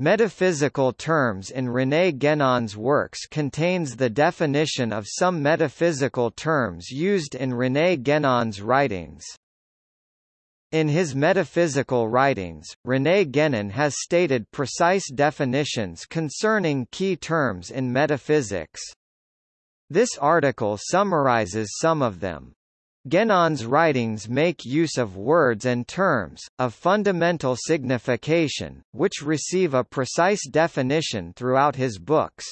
Metaphysical terms in René Guénon's works contains the definition of some metaphysical terms used in René Guénon's writings. In his metaphysical writings, René Guénon has stated precise definitions concerning key terms in metaphysics. This article summarizes some of them. Guénon's writings make use of words and terms, of fundamental signification, which receive a precise definition throughout his books.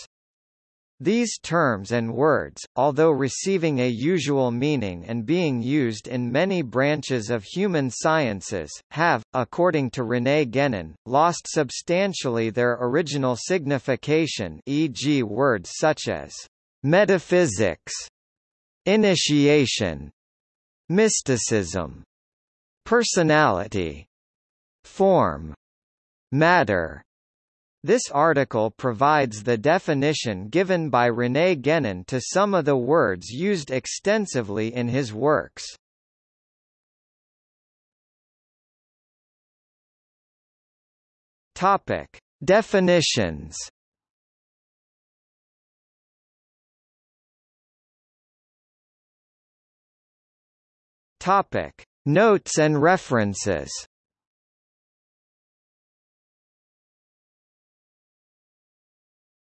These terms and words, although receiving a usual meaning and being used in many branches of human sciences, have, according to René Guénon, lost substantially their original signification e.g. words such as metaphysics, initiation, mysticism, personality, form, matter. This article provides the definition given by René Guénon to some of the words used extensively in his works. Topic: Definitions Topic: Notes and references.